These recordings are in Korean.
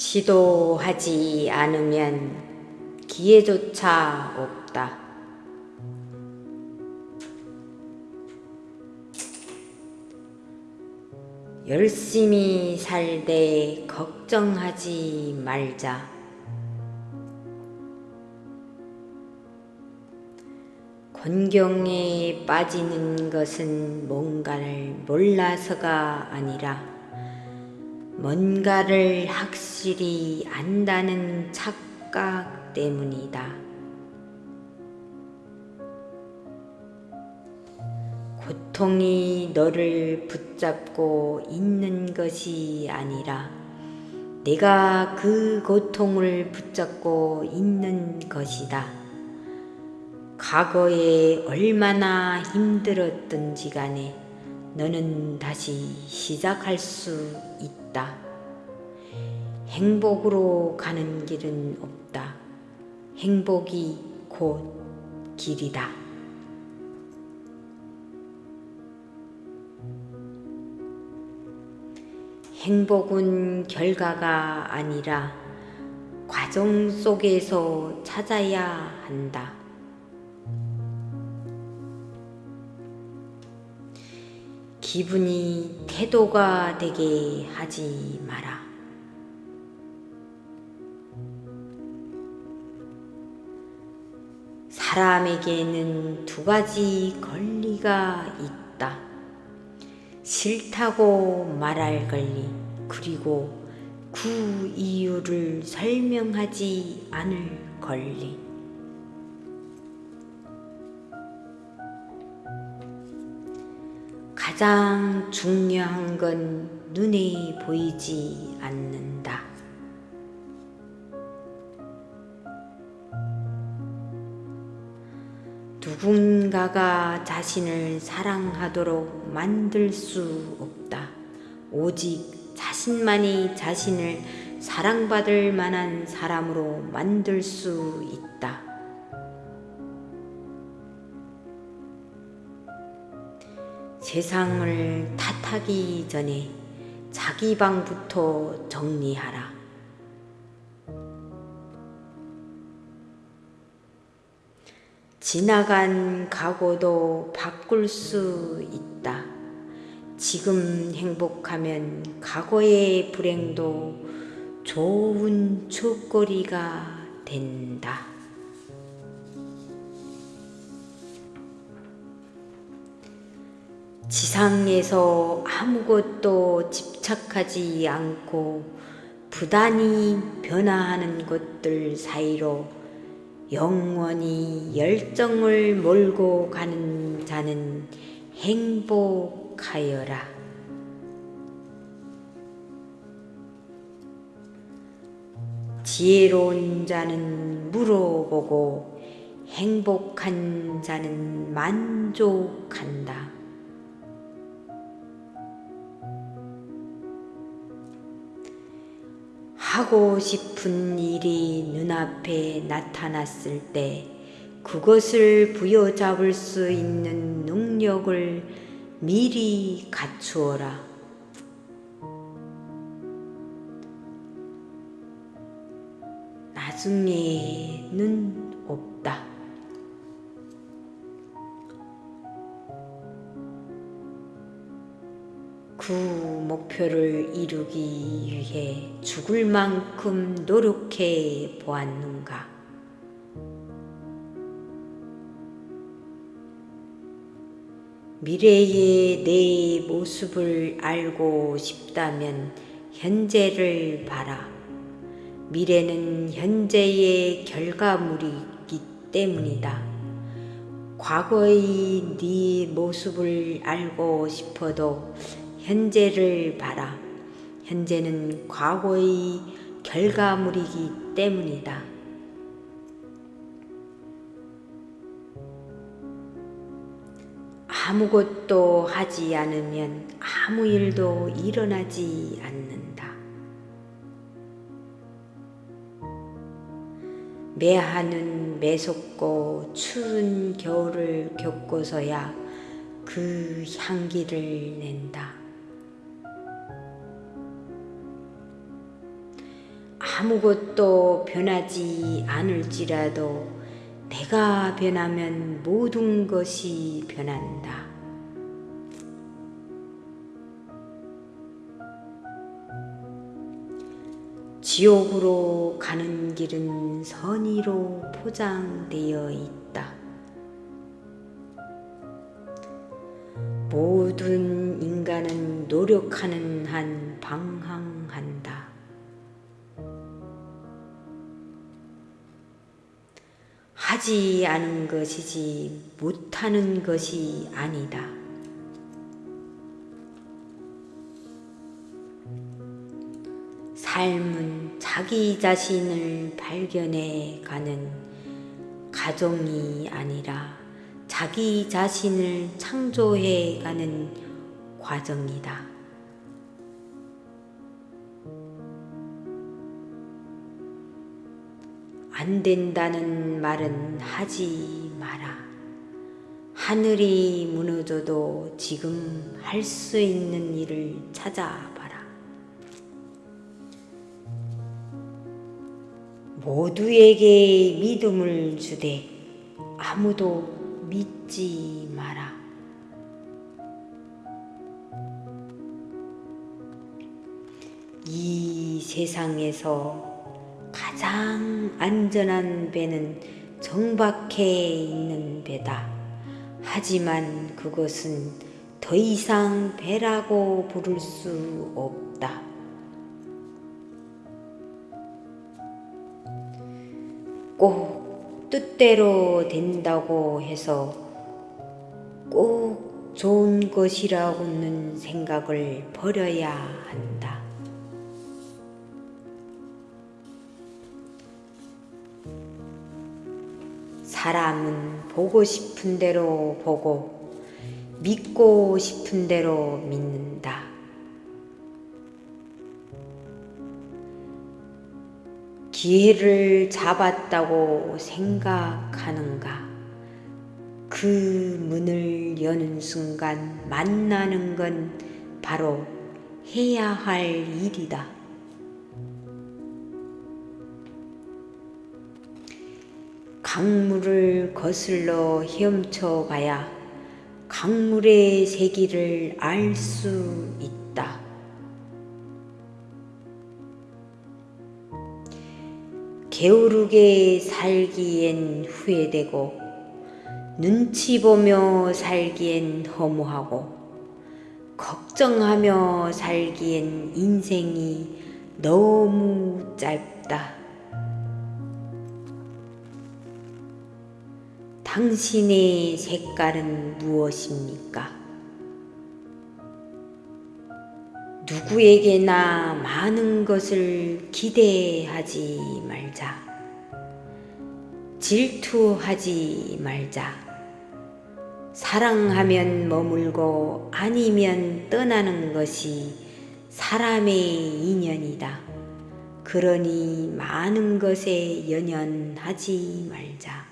시도하지 않으면 기회조차 없다. 열심히 살되 걱정하지 말자. 곤경에 빠지는 것은 뭔가를 몰라서가 아니라 뭔가를 확실히 안다는 착각 때문이다. 고통이 너를 붙잡고 있는 것이 아니라 내가 그 고통을 붙잡고 있는 것이다. 과거에 얼마나 힘들었던지 간에 너는 다시 시작할 수 있다. 행복으로 가는 길은 없다. 행복이 곧 길이다. 행복은 결과가 아니라 과정 속에서 찾아야 한다. 기분이 태도가 되게 하지 마라. 사람에게는 두 가지 권리가 있다. 싫다고 말할 권리, 그리고 그 이유를 설명하지 않을 권리. 가장 중요한 건 눈에 보이지 않는다. 누군가가 자신을 사랑하도록 만들 수 없다. 오직 자신만이 자신을 사랑받을 만한 사람으로 만들 수 있다. 세상을 탓하기 전에 자기 방부터 정리하라. 지나간 과거도 바꿀 수 있다. 지금 행복하면 과거의 불행도 좋은 추억거리가 된다. 지상에서 아무것도 집착하지 않고 부단히 변화하는 것들 사이로 영원히 열정을 몰고 가는 자는 행복하여라. 지혜로운 자는 물어보고 행복한 자는 만족한다. 하고 싶은 일이 눈앞에 나타났을 때 그것을 부여잡을 수 있는 능력을 미리 갖추어라. 나중에는 없다. 그 목표를 이루기 위해 죽을 만큼 노력해 보았는가? 미래의 내 모습을 알고 싶다면 현재를 봐라. 미래는 현재의 결과물이기 때문이다. 과거의 네 모습을 알고 싶어도 현재를 봐라. 현재는 과거의 결과물이기 때문이다. 아무것도 하지 않으면 아무 일도 일어나지 않는다. 매하는 매섭고 추운 겨울을 겪고서야 그 향기를 낸다. 아무것도 변하지 않을지라도 내가 변하면 모든 것이 변한다. 지옥으로 가는 길은 선의로 포장되어 있다. 모든 인간은 노력하는 한 방황 하지 않은 것이지 못하는 것이 아니다. 삶은 자기 자신을 발견해 가는 가정이 아니라 자기 자신을 창조해 가는 과정이다. 안 된다는 말은 하지 마라. 하늘이 무너져도 지금 할 수 있는 일을 찾아봐라. 모두에게 믿음을 주되 아무도 믿지 마라. 이 세상에서 가장 안전한 배는 정박해 있는 배다. 하지만 그것은 더 이상 배라고 부를 수 없다. 꼭 뜻대로 된다고 해서 꼭 좋은 것이라고는 생각을 버려야 한다. 사람은 보고 싶은 대로 보고 믿고 싶은 대로 믿는다. 기회를 잡았다고 생각하는가? 그 문을 여는 순간 만나는 건 바로 해야 할 일이다. 강물을 거슬러 헤엄쳐 가야 강물의 세기를 알 수 있다. 게으르게 살기엔 후회되고 눈치 보며 살기엔 허무하고 걱정하며 살기엔 인생이 너무 짧다. 당신의 색깔은 무엇입니까? 누구에게나 많은 것을 기대하지 말자. 질투하지 말자. 사랑하면 머물고 아니면 떠나는 것이 사람의 인연이다. 그러니 많은 것에 연연하지 말자.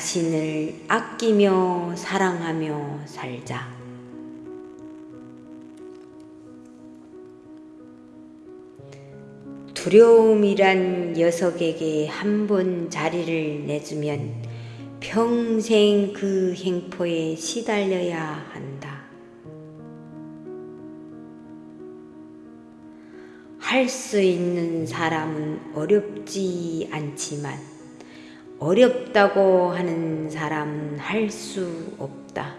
자신을 아끼며 사랑하며 살자. 두려움이란 녀석에게 한 번 자리를 내주면 평생 그 행포에 시달려야 한다. 할 수 있는 사람은 어렵지 않지만 어렵다고 하는 사람은 할수 없다.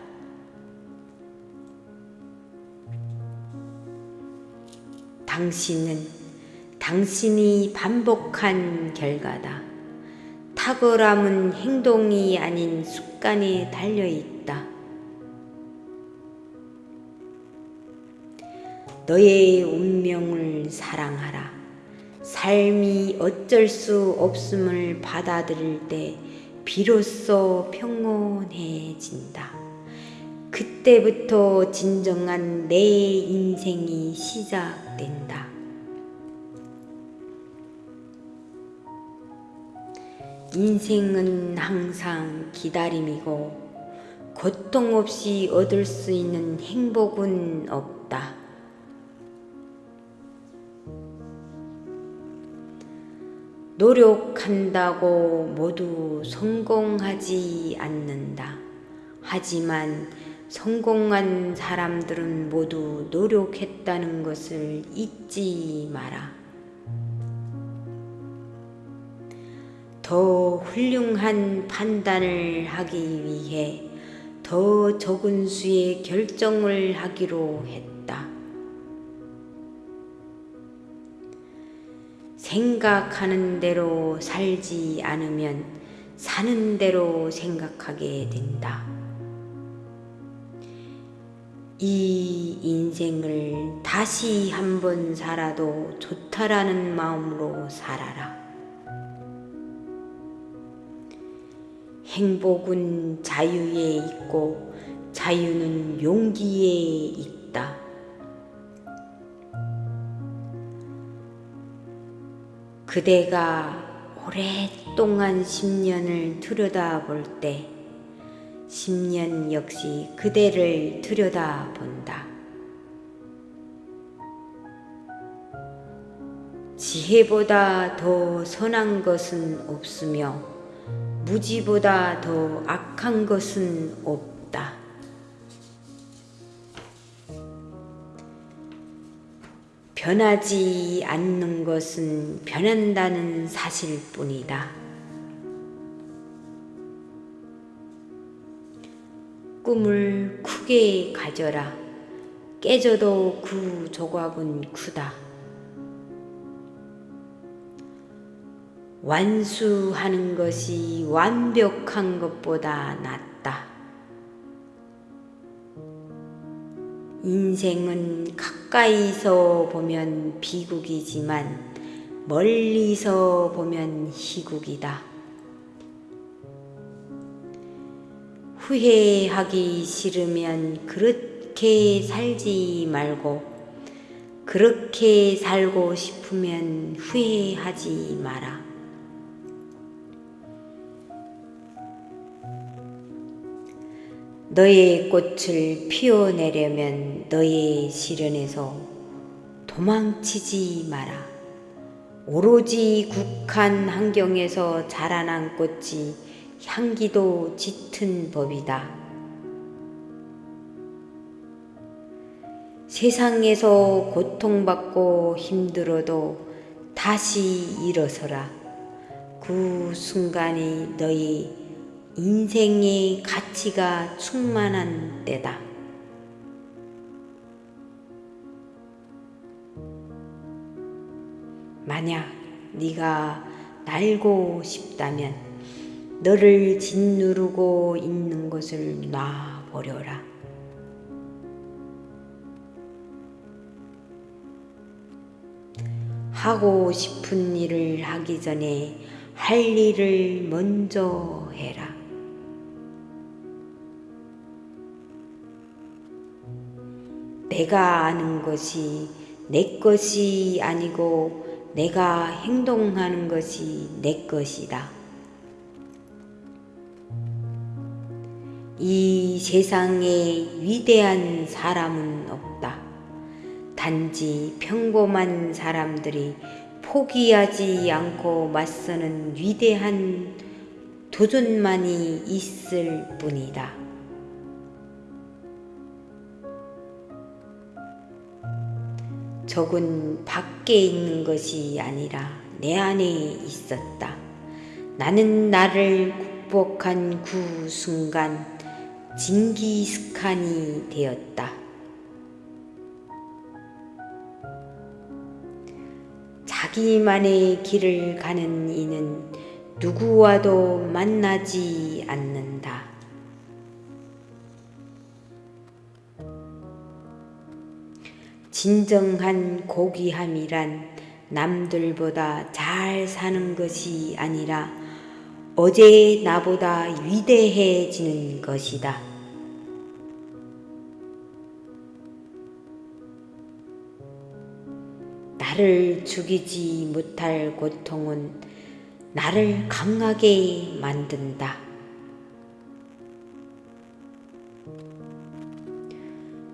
당신은 당신이 반복한 결과다. 탁월함은 행동이 아닌 습관에 달려 있다. 너의 운명을 사랑하라. 삶이 어쩔 수 없음을 받아들일 때 비로소 평온해진다. 그때부터 진정한 내 인생이 시작된다. 인생은 항상 기다림이고 고통 없이 얻을 수 있는 행복은 없다. 노력한다고 모두 성공하지 않는다. 하지만 성공한 사람들은 모두 노력했다는 것을 잊지 마라. 더 훌륭한 판단을 하기 위해 더 적은 수의 결정을 하기로 했다. 생각하는 대로 살지 않으면 사는 대로 생각하게 된다. 이 인생을 다시 한번 살아도 좋다라는 마음으로 살아라. 행복은 자유에 있고 자유는 용기에 있다. 그대가 오랫동안 10년을 들여다볼 때 10년 역시 그대를 들여다본다. 지혜보다 더 선한 것은 없으며 무지보다 더 악한 것은 없다. 변하지 않는 것은 변한다는 사실 뿐이다. 꿈을 크게 가져라. 깨져도 그 조각은 크다. 완수하는 것이 완벽한 것보다 낫다. 인생은 가까이서 보면 비극이지만 멀리서 보면 희국이다. 후회하기 싫으면 그렇게 살지 말고 그렇게 살고 싶으면 후회하지 마라. 너의 꽃을 피워내려면 너의 시련에서 도망치지 마라. 오로지 국한 환경에서 자라난 꽃이 향기도 짙은 법이다. 세상에서 고통받고 힘들어도 다시 일어서라. 그 순간이 너의 인생의 가치가 충만한 때다. 만약 네가 날고 싶다면 너를 짓누르고 있는 것을 놔버려라. 하고 싶은 일을 하기 전에 할 일을 먼저 해라. 내가 아는 것이 내 것이 아니고 내가 행동하는 것이 내 것이다. 이 세상에 위대한 사람은 없다. 단지 평범한 사람들이 포기하지 않고 맞서는 위대한 도전만이 있을 뿐이다. 적은 밖에 있는 것이 아니라 내 안에 있었다. 나는 나를 극복한 그 순간 징기스칸이 되었다. 자기만의 길을 가는 이는 누구와도 만나지 않는다. 진정한 고귀함이란 남들보다 잘 사는 것이 아니라 어제 나보다 위대해지는 것이다. 나를 죽이지 못할 고통은 나를 강하게 만든다.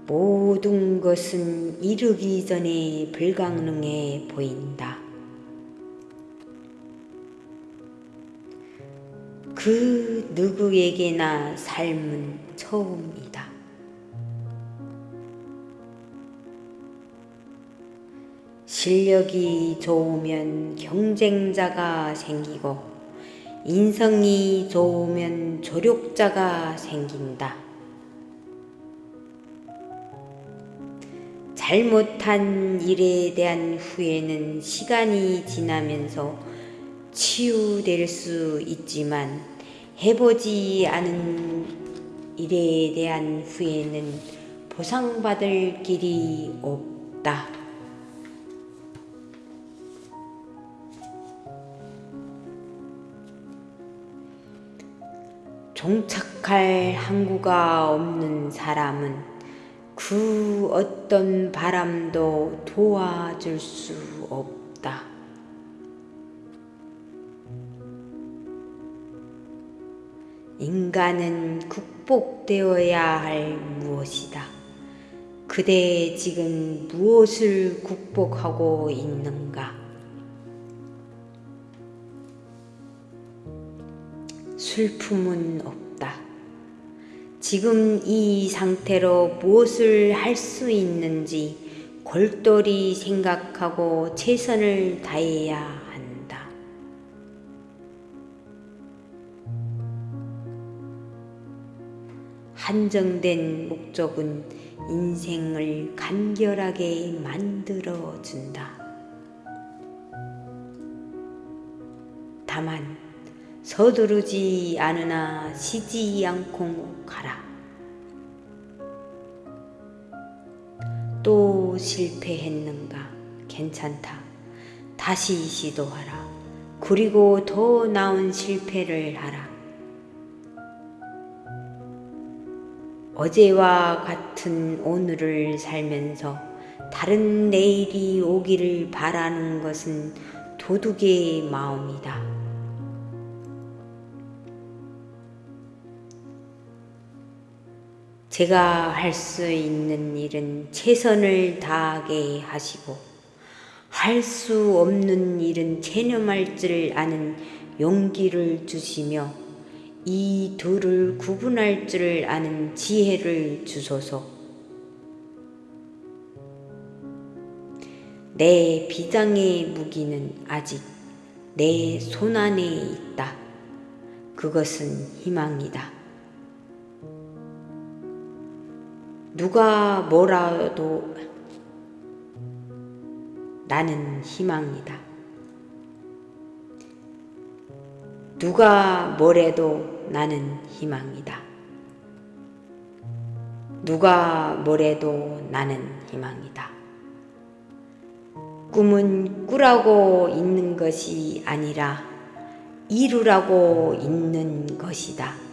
모든 것은 이르기 전에 불가능해 보인다. 그 누구에게나 삶은 처음이다. 실력이 좋으면 경쟁자가 생기고 인성이 좋으면 조력자가 생긴다. 잘못한 일에 대한 후회는 시간이 지나면서 치유될 수 있지만 해보지 않은 일에 대한 후회는 보상받을 길이 없다. 종착할 항구가 없는 사람은 그 어떤 바람도 도와줄 수 없다. 인간은 극복되어야 할 무엇이다. 그대 지금 무엇을 극복하고 있는가? 슬픔은 없다. 지금 이 상태로 무엇을 할 수 있는지 골똘히 생각하고 최선을 다해야 한다. 한정된 목적은 인생을 간결하게 만들어 준다. 다만 서두르지 않으나 쉬지 않고 가라. 또 실패했는가? 괜찮다. 다시 시도하라. 그리고 더 나은 실패를 하라. 어제와 같은 오늘을 살면서 다른 내일이 오기를 바라는 것은 도둑의 마음이다. 제가 할 수 있는 일은 최선을 다하게 하시고 할 수 없는 일은 체념할 줄 아는 용기를 주시며 이 둘을 구분할 줄 아는 지혜를 주소서. 내 비장의 무기는 아직 내 손안에 있다. 그것은 희망이다. 누가 뭐라도 나는 희망이다. 누가 뭐래도 나는 희망이다. 누가 뭐래도 나는 희망이다. 꿈은 꾸라고 있는 것이 아니라 이루라고 있는 것이다.